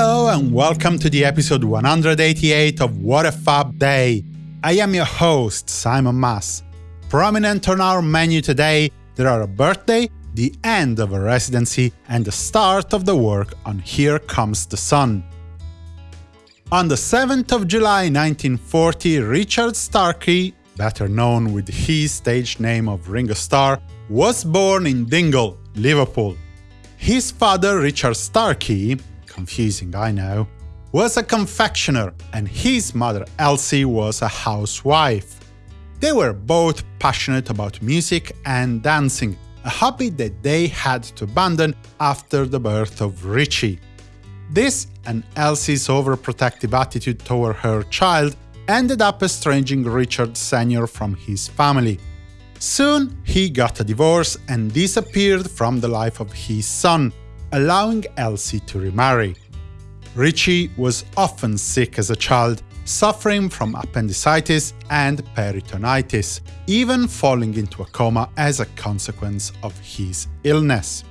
Hello and welcome to the episode 188 of What a Fab Day. I am your host, Simon Mas. Prominent on our menu today, there are a birthday, the end of a residency, and the start of the work on Here Comes the Sun. On the 7th of July 1940, Richard Starkey, better known with his stage name of Ringo Starr, was born in Dingle, Liverpool. His father, Richard Starkey, confusing I know, was a confectioner and his mother Elsie was a housewife. They were both passionate about music and dancing, a hobby that they had to abandon after the birth of Richie. This and Elsie's overprotective attitude toward her child ended up estranging Richard Sr. from his family. Soon he got a divorce and disappeared from the life of his son, allowing Elsie to remarry. Richie was often sick as a child, suffering from appendicitis and peritonitis, even falling into a coma as a consequence of his illness.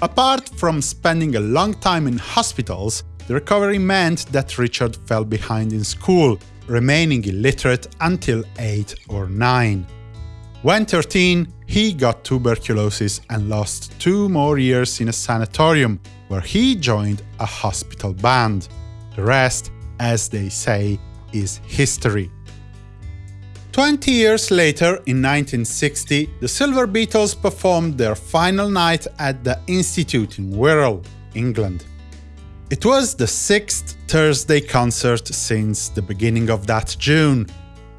Apart from spending a long time in hospitals, the recovery meant that Richard fell behind in school, remaining illiterate until 8 or 9. When 13, he got tuberculosis and lost two more years in a sanatorium, where he joined a hospital band. The rest, as they say, is history. Twenty years later, in 1960, the Silver Beatles performed their final night at the Institute in Wirral, England. It was the sixth Thursday concert since the beginning of that June.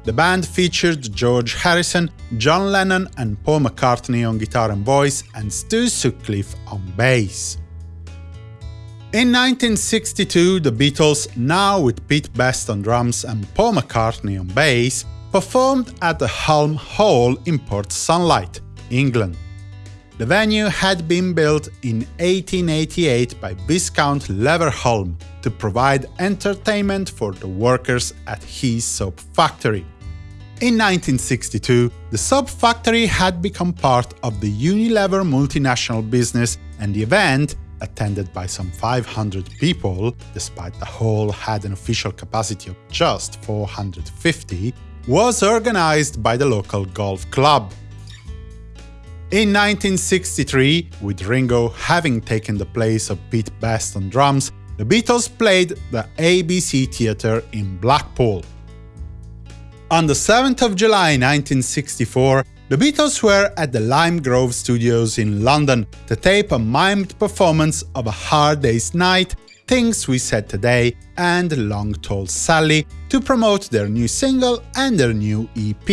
The band featured George Harrison, John Lennon and Paul McCartney on guitar and voice, and Stu Sutcliffe on bass. In 1962, the Beatles, now with Pete Best on drums and Paul McCartney on bass, performed at the Hulme Hall in Port Sunlight, England. The venue had been built in 1888 by Viscount Leverhulme to provide entertainment for the workers at his soap factory. In 1962, the soap factory had become part of the Unilever multinational business and the event, attended by some 500 people, despite the hall had an official capacity of just 450, was organized by the local golf club. In 1963, with Ringo having taken the place of Pete Best on drums, the Beatles played the ABC Theatre in Blackpool. On the 7th of July 1964, the Beatles were at the Lime Grove Studios in London to tape a mimed performance of A Hard Day's Night Things We Said Today and Long Tall Sally to promote their new single and their new EP.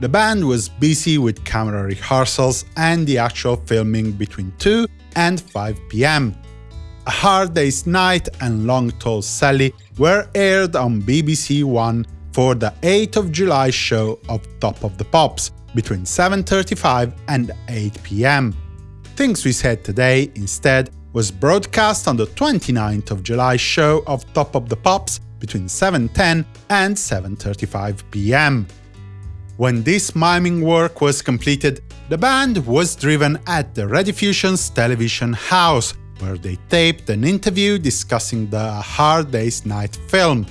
The band was busy with camera rehearsals and the actual filming between 2 and 5 pm. A Hard Day's Night and Long Tall Sally were aired on BBC One for the 8th of July show of Top of the Pops between 7.35 and 8 pm. Things We Said Today, instead, was broadcast on the 29th of July show of Top of the Pops between 7.10 and 7.35 pm. When this miming work was completed, the band was driven at the Rediffusion's television house, where they taped an interview discussing the Hard Day's Night film.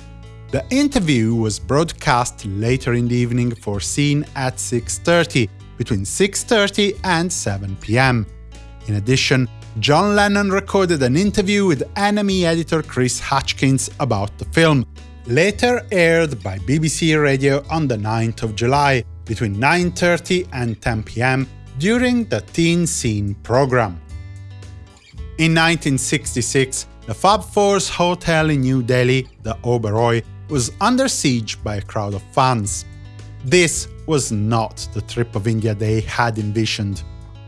The interview was broadcast later in the evening for scene at 6.30, between 6.30 and 7 pm. In addition, John Lennon recorded an interview with NME editor Chris Hutchins about the film, later aired by BBC Radio on the 9th of July, between 9.30 and 10 pm during the Teen Scene program. In 1966, the Fab Four's hotel in New Delhi, the Oberoi, was under siege by a crowd of fans. This was not the trip of India they had envisioned.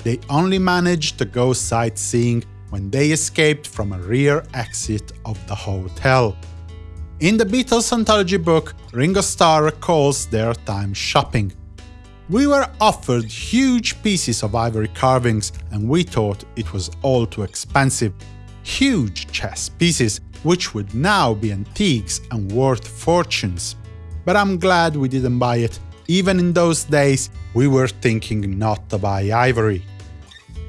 They only managed to go sightseeing when they escaped from a rear exit of the hotel. In the Beatles anthology book, Ringo Starr recalls their time shopping. We were offered huge pieces of ivory carvings and we thought it was all too expensive. Huge chess pieces, which would now be antiques and worth fortunes. But I'm glad we didn't buy it, even in those days we were thinking not to buy ivory.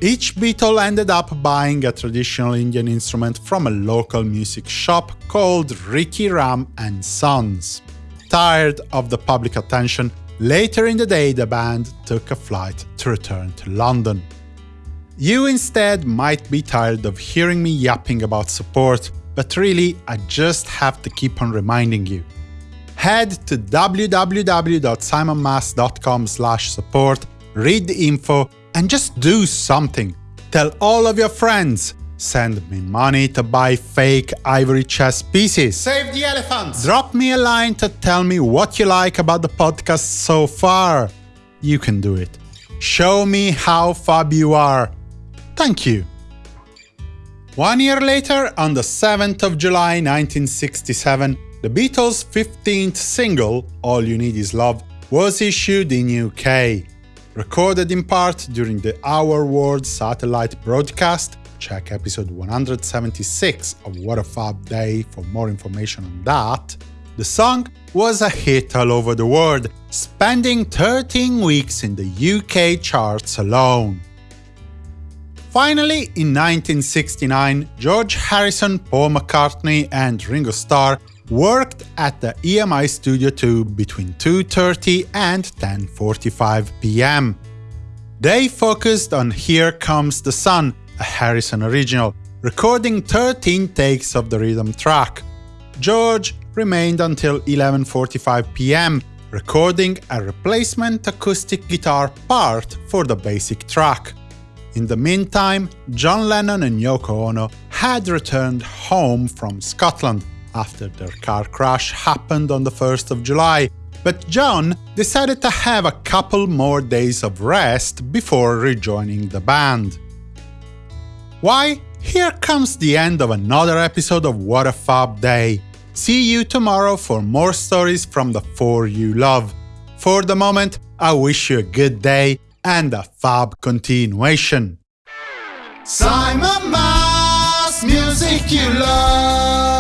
Each Beatle ended up buying a traditional Indian instrument from a local music shop called Rikhi Ram and Sons. Tired of the public attention, later in the day the band took a flight to return to London. You instead might be tired of hearing me yapping about support, but really I just have to keep on reminding you. Head to www.simonmas.com support, read the info, and just do something. Tell all of your friends. Send me money to buy fake ivory chess pieces. Save the elephants! Drop me a line to tell me what you like about the podcast so far. You can do it. Show me how fab you are. Thank you. One year later, on the 7th of July 1967, the Beatles' 15th single, All You Need Is Love, was issued in UK. Recorded in part during the Our World satellite broadcast, check episode 176 of What a Fab Day for more information on that, the song was a hit all over the world, spending 13 weeks in the UK charts alone. Finally, in 1969, George Harrison, Paul McCartney and Ringo Starr worked at the EMI Studio 2 between 2.30 and 10.45 pm. They focused on Here Comes the Sun, a Harrison original, recording 13 takes of the rhythm track. George remained until 11.45 pm, recording a replacement acoustic guitar part for the basic track. In the meantime, John Lennon and Yoko Ono had returned home from Scotland after their car crash happened on the 1st of July, but John decided to have a couple more days of rest before rejoining the band. Why? Here comes the end of another episode of What a Fab Day. See you tomorrow for more stories from the four you love. For the moment, I wish you a good day and a fab continuation. Simon Mas, music you love.